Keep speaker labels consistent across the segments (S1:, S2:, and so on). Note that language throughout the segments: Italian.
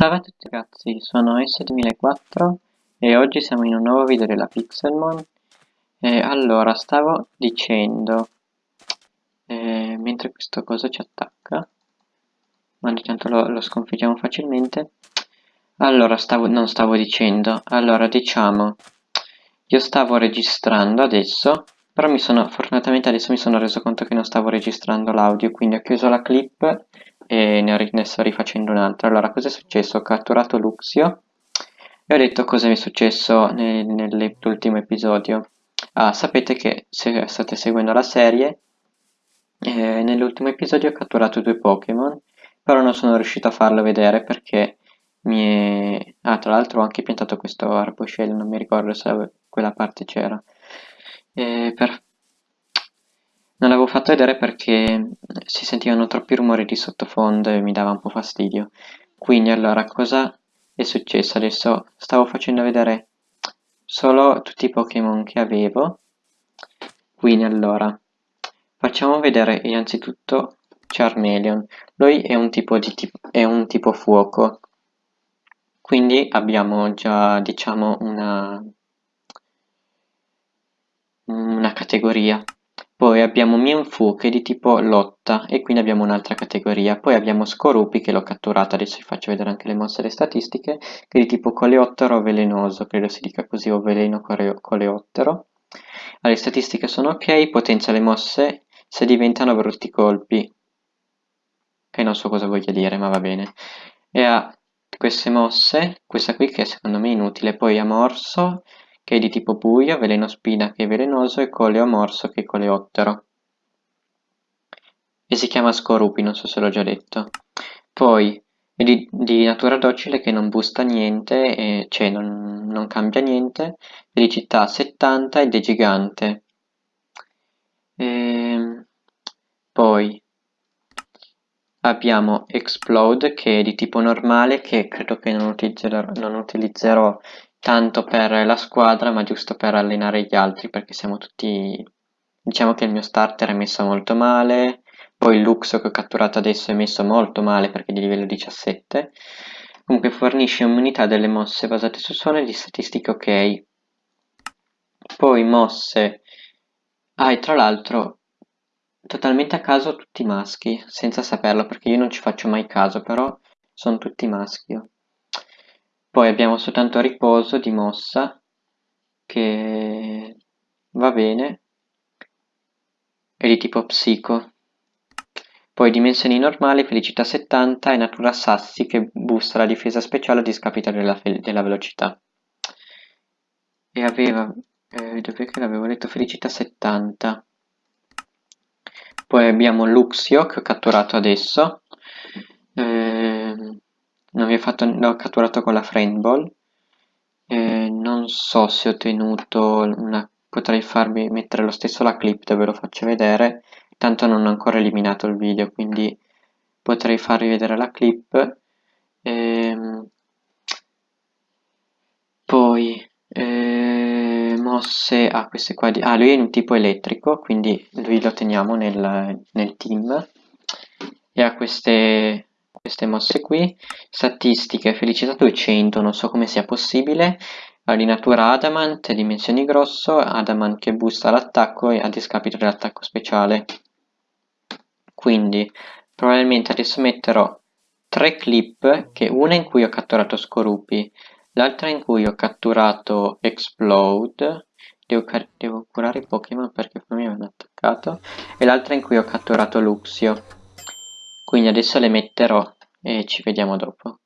S1: Salve a tutti ragazzi, sono S2004 e oggi siamo in un nuovo video della Pixelmon. E allora, stavo dicendo eh, mentre questo coso ci attacca ma di tanto lo, lo sconfiggiamo facilmente allora, stavo, non stavo dicendo allora, diciamo io stavo registrando adesso però mi sono, fortunatamente adesso mi sono reso conto che non stavo registrando l'audio quindi ho chiuso la clip e ne, ne sto rifacendo un'altra. Allora, cosa è successo? Ho catturato Luxio e ho detto cosa mi è successo nel, nell'ultimo episodio. Ah, sapete che se state seguendo la serie, eh, nell'ultimo episodio ho catturato due Pokémon, però non sono riuscito a farlo vedere perché mi è... Ah, tra l'altro ho anche piantato questo arboscello, non mi ricordo se quella parte c'era. Eh, per non l'avevo fatto vedere perché si sentivano troppi rumori di sottofondo e mi dava un po' fastidio. Quindi allora cosa è successo? Adesso stavo facendo vedere solo tutti i Pokémon che avevo. Quindi allora facciamo vedere innanzitutto Charmeleon. Lui è un tipo, di tipo, è un tipo fuoco. Quindi abbiamo già diciamo una, una categoria poi abbiamo Mienfu che è di tipo lotta e quindi abbiamo un'altra categoria. Poi abbiamo Scorupi che l'ho catturato, adesso vi faccio vedere anche le mosse e le statistiche, che è di tipo coleottero velenoso, credo si dica così, o veleno coleottero. Le statistiche sono ok, potenzia le mosse se diventano brutti colpi, che non so cosa voglia dire, ma va bene. E ha queste mosse, questa qui che secondo me è inutile, poi ha morso, che è di tipo buio, veleno spina che è velenoso e coleo morso che è coleottero. E si chiama Scorupi, non so se l'ho già detto. Poi è di, di, natura docile che non busta niente, e, cioè non, non cambia niente, felicità 70 ed è gigante. E, ehm, poi abbiamo Explode che è di tipo normale che credo che non utilizzerò, non utilizzerò tanto per la squadra ma giusto per allenare gli altri perché siamo tutti diciamo che il mio starter è messo molto male poi il Luxo che ho catturato adesso è messo molto male perché è di livello 17 comunque fornisce un'unità delle mosse basate su suono e di statistiche ok. Poi mosse. Ah e tra l'altro totalmente a caso tutti maschi senza saperlo perché io non ci faccio mai caso però sono tutti maschi poi abbiamo soltanto riposo di mossa, che va bene, è di tipo psico. Poi dimensioni normali, felicità 70 e natura sassi che boosta la difesa speciale a discapito della, della velocità. E aveva, eh, dove che l'avevo detto, felicità 70. Poi abbiamo Luxio che ho catturato adesso. Eh, l'ho catturato con la friend ball. Eh, non so se ho tenuto una potrei farvi mettere lo stesso la clip dove lo faccio vedere. Tanto non ho ancora eliminato il video quindi potrei farvi vedere la clip. Ehm, poi eh, mosse ah queste qua di, ah lui è un tipo elettrico quindi lui lo teniamo nel, nel team. E ha queste queste mosse qui statistiche felicità 200 non so come sia possibile. Di natura adamant dimensioni grosso adamant che boosta l'attacco a discapito dell'attacco speciale. Quindi probabilmente adesso metterò tre clip che una in cui ho catturato Scorupi l'altra in cui ho catturato Explode. Devo, devo curare i Pokémon perché poi mi hanno attaccato e l'altra in cui ho catturato Luxio quindi adesso le metterò e ci vediamo dopo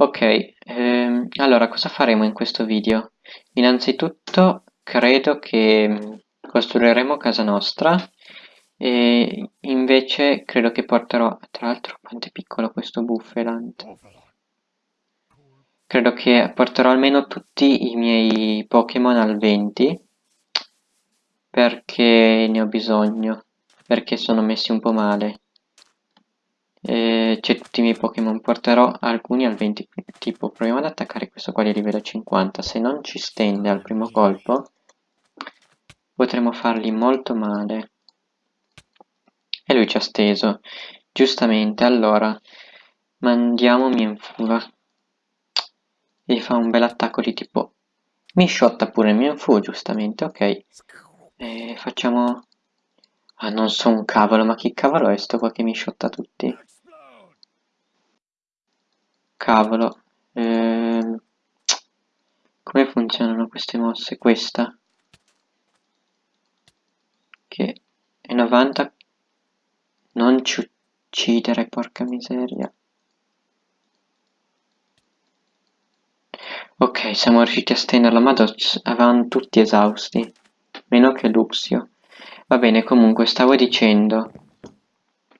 S1: Ok, ehm, allora cosa faremo in questo video? Innanzitutto credo che costruiremo casa nostra e invece credo che porterò tra l'altro quanto è piccolo questo buffalant credo che porterò almeno tutti i miei Pokémon al 20 perché ne ho bisogno perché sono messi un po' male e c'è tutti i miei Pokémon porterò alcuni al 20 tipo proviamo ad attaccare questo qua di livello 50 se non ci stende al primo colpo potremo fargli molto male e lui ci ha steso. Giustamente, allora, mandiamo Mienfuga. E fa un bel attacco di tipo... Mi shotta pure Mienfu, giustamente, ok. E facciamo... Ah, non so un cavolo, ma chi cavolo è sto qua che mi shotta tutti? Cavolo. Ehm... Come funzionano queste mosse? Questa. Che è 90 non ci uccidere, porca miseria. Ok, siamo riusciti a stenderlo, ma avevano tutti esausti. Meno che Luxio. Va bene, comunque, stavo dicendo...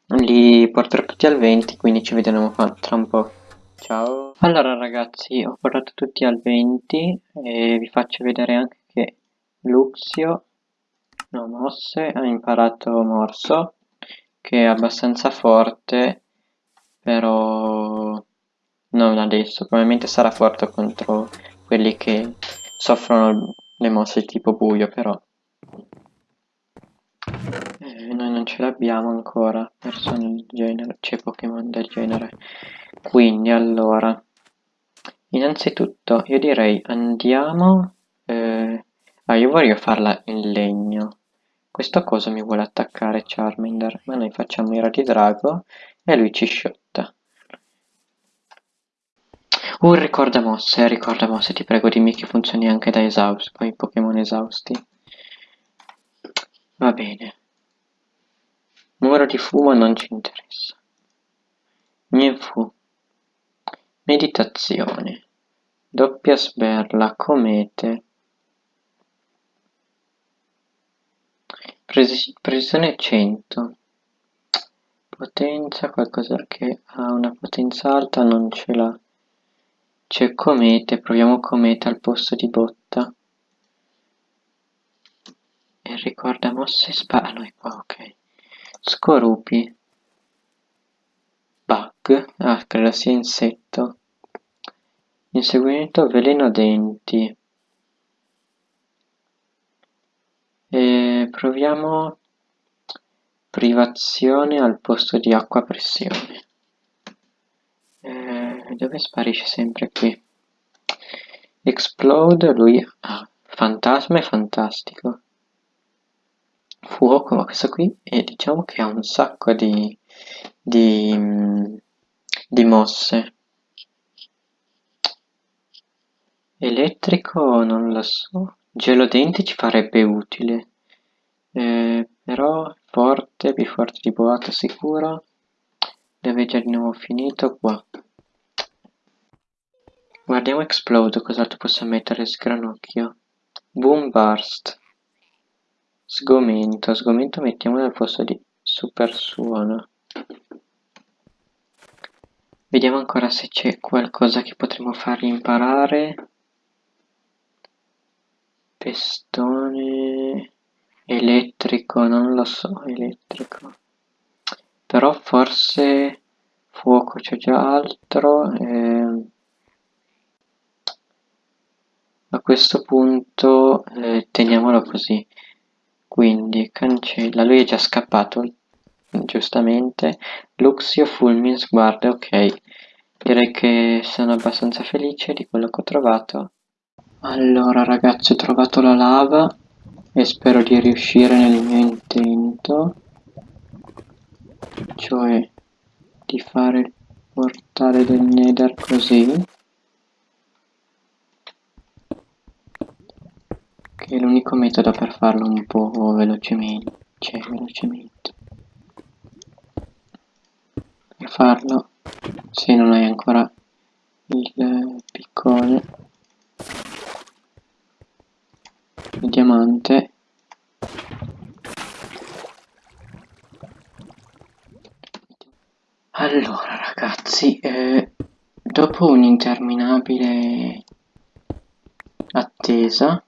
S1: Li porterò tutti al 20, quindi ci vedremo tra un po'. Ciao. Allora ragazzi, ho portato tutti al 20 e vi faccio vedere anche che Luxio, no, mosse, ha imparato morso che è abbastanza forte, però non adesso, probabilmente sarà forte contro quelli che soffrono le mosse tipo buio, però eh, noi non ce l'abbiamo ancora, persone del genere, c'è Pokémon del genere. Quindi allora, innanzitutto io direi andiamo... Eh, ah, io voglio farla in legno, questo coso mi vuole attaccare Charmander, ma noi facciamo i rati drago e lui ci sciotta. Uh, ricorda mosse, ricorda mosse, ti prego dimmi che funzioni anche da esausti, poi Pokémon esausti. Va bene. Numero di fumo non ci interessa. Mienfu. Meditazione. Doppia sberla, comete. Precisione 100. Potenza, qualcosa che ha una potenza alta non ce l'ha. C'è comete, proviamo comete al posto di botta. E ricorda mosse è qua, ok. Scorupi. Bug. Ah, credo sia insetto. Inseguimento veleno denti. E proviamo privazione al posto di acqua pressione. Eh, dove sparisce sempre qui? Explode, lui... Ah, fantasma è fantastico. Fuoco, ma questo qui è, diciamo che ha un sacco di, di, di mosse. Elettrico non lo so. Gelodenti ci farebbe utile, eh, però forte, più forte di boato sicuro, deve già di nuovo finito qua. Guardiamo Explode, cos'altro posso mettere sgranocchio. Boom Burst. Sgomento, sgomento mettiamolo al posto di super suono. Vediamo ancora se c'è qualcosa che potremmo fargli imparare. Pestone elettrico, non lo so, elettrico. Però forse fuoco c'è già altro. Eh, a questo punto eh, teniamolo così. Quindi cancella, lui è già scappato, giustamente. Luxio, Fulmin, sguardo, ok. Direi che sono abbastanza felice di quello che ho trovato. Allora ragazzi ho trovato la lava e spero di riuscire nel mio intento cioè di fare il portale del nether così che è l'unico metodo per farlo un po' velocemente cioè velocemente. Per farlo se non hai ancora il piccone diamante. Allora ragazzi eh, dopo un'interminabile attesa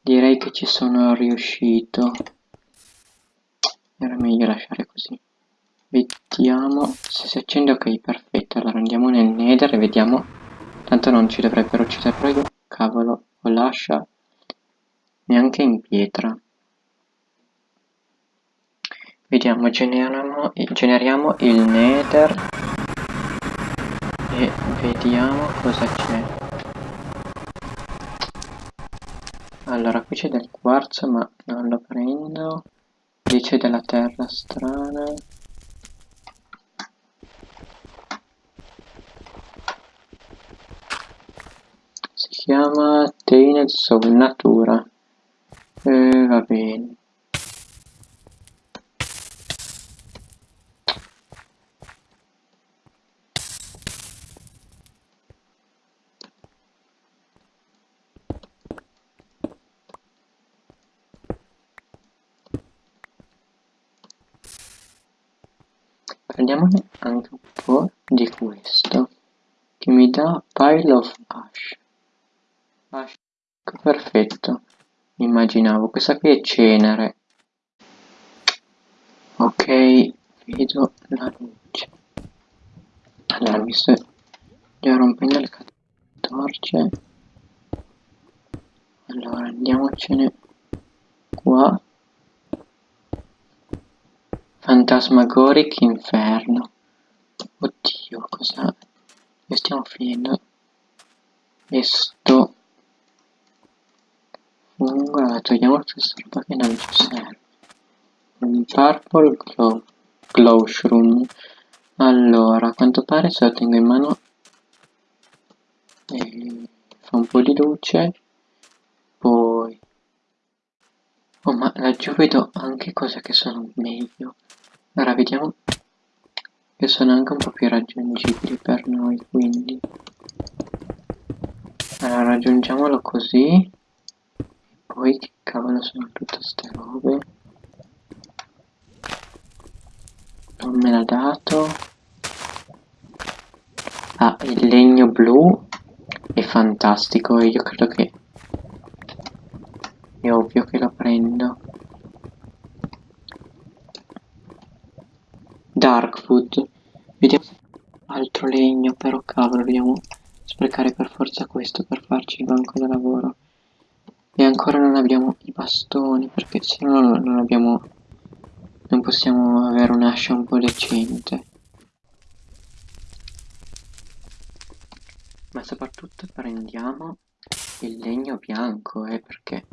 S1: direi che ci sono riuscito. Era meglio lasciare così. Vediamo se si accende. Ok perfetto. Allora andiamo nel nether e vediamo. Tanto non ci dovrebbero uccidere. Prego. Cavolo ho lascia neanche in pietra. Vediamo, generiamo, generiamo il nether e vediamo cosa c'è. Allora, qui c'è del quarzo ma non lo prendo. Lì c'è della terra strana. Si chiama Tainted Soul Natura. Eh, va bene. Prendiamone anche un po' di questo che mi dà pile of ash. ash. Perfetto, immaginavo, questa qui è cenere. Ok, vedo la luce. Allora, mi sto già rompendo le torce. Allora, andiamocene qua. Fantasmagoric Inferno. Oddio, cosa... Ne stiamo finendo. E sto... Allora, togliamo questa roba che non ci serve. Un purple glow, glow shroom. Allora, a quanto pare se lo tengo in mano... E fa un po' di luce. Poi... Oh, ma laggiù vedo anche cose che sono meglio. Ora vediamo che sono anche un po' più raggiungibili per noi, quindi... Allora raggiungiamolo così. Poi che cavolo sono tutte ste robe? Non me l'ha dato. Ah, il legno blu è fantastico e io credo che... È ovvio che lo prendo. Darkwood. Vediamo altro legno, però cavolo, dobbiamo sprecare per forza questo per farci il banco da lavoro. Ancora non abbiamo i bastoni, perché se no non abbiamo... Non possiamo avere un'ascia un po' decente. Ma soprattutto prendiamo il legno bianco, eh, perché...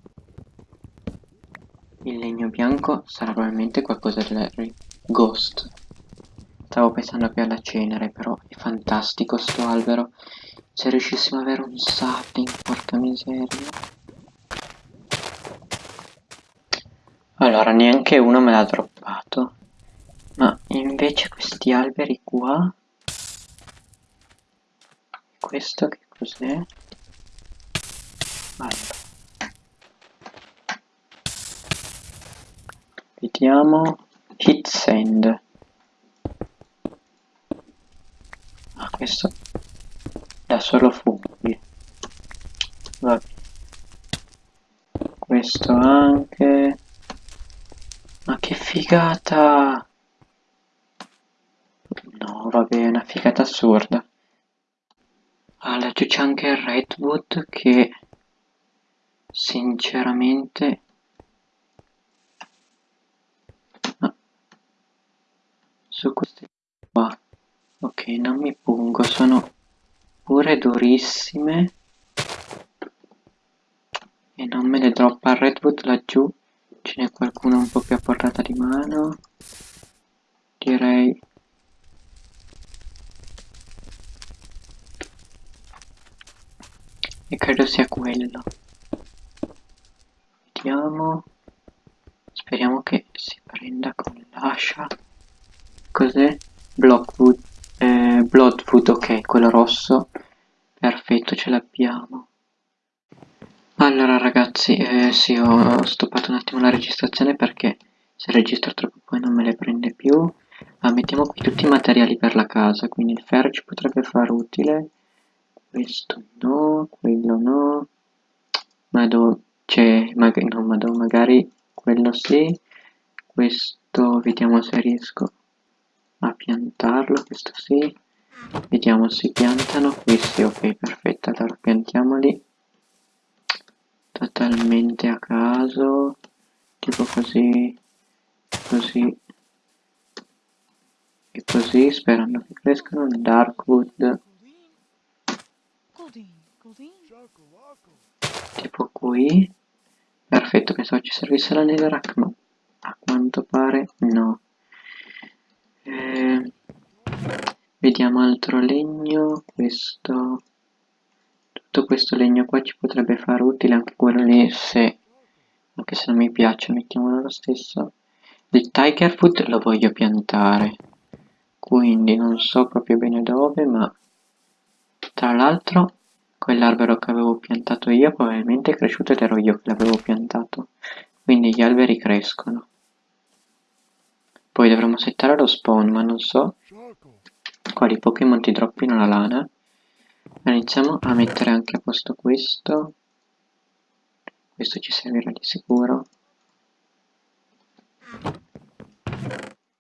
S1: Il legno bianco sarà probabilmente qualcosa del Ghost. Stavo pensando più alla cenere, però è fantastico sto albero. Se riuscissimo ad avere un sapling, porca miseria. Allora, neanche uno me l'ha droppato. Ma invece questi alberi qua... Questo che cos'è? Allora. Vediamo. Hit send. questo da solo funghi vabbè questo anche figata no vabbè è una figata assurda laggiù c'è anche il redwood che sinceramente ah. su queste qua Ok, non mi pungo, sono pure durissime. E non me le droppa il redwood laggiù. Ce n'è qualcuno un po' più a portata di mano. Direi... E credo sia quello. Vediamo. Speriamo che si prenda con l'ascia. Cos'è? Blockwood eh, Bloodfoot, ok, quello rosso. Perfetto, ce l'abbiamo. Allora ragazzi, eh, sì, ho stoppato un attimo la registrazione perché se registro troppo poi non me le prende più. Ah, mettiamo qui tutti i materiali per la casa, quindi il ferro ci potrebbe fare utile. Questo no, quello no. Ma dove... Cioè, mag no, ma magari quello sì. Questo, vediamo se riesco a piantarlo, questo sì. Vediamo se piantano questi, ok, perfetto, allora piantiamoli totalmente a caso, tipo così, così e così, sperando che crescano. Darkwood, tipo qui, perfetto, pensavo ci servisse la netherrack, ma a quanto pare no. Eh, vediamo altro legno, questo tutto questo legno qua ci potrebbe fare utile anche quello lì se anche se non mi piace mettiamolo lo stesso. Il tiger food lo voglio piantare quindi non so proprio bene dove ma tra l'altro quell'albero che avevo piantato io probabilmente è cresciuto ed ero io che l'avevo piantato quindi gli alberi crescono. Poi dovremo settare lo spawn ma non so quali Pokémon ti droppino la lana iniziamo a mettere anche a posto questo. Questo ci servirà di sicuro.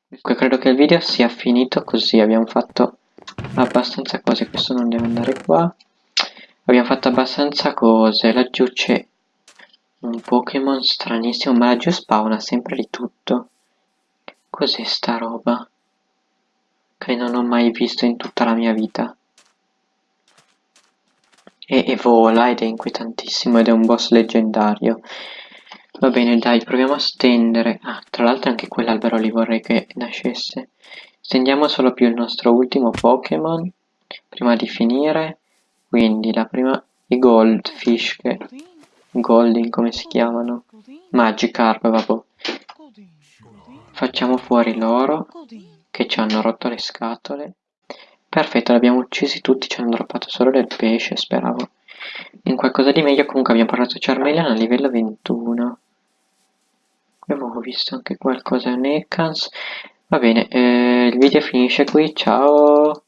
S1: Comunque credo che il video sia finito così. Abbiamo fatto abbastanza cose. Questo non deve andare qua. Abbiamo fatto abbastanza cose. Laggiù c'è un Pokémon stranissimo ma laggiù spawna sempre di tutto. Cos'è sta roba? Che non ho mai visto in tutta la mia vita e, vola ed è inquietantissimo ed è un boss leggendario. Va bene, dai, proviamo a stendere. Ah, tra l'altro anche quell'albero lì vorrei che nascesse. Stendiamo solo più il nostro ultimo Pokémon prima di finire. Quindi la prima i Goldfish che Golding come si chiamano? Magikarp, vabbè. Facciamo fuori loro che ci hanno rotto le scatole. Perfetto, li abbiamo uccisi tutti, ci hanno droppato solo del pesce, speravo. In qualcosa di meglio comunque abbiamo parlato Charmeleon a livello 21. Avevo visto anche qualcosa a Nekans. Va bene, eh, il video finisce qui, ciao!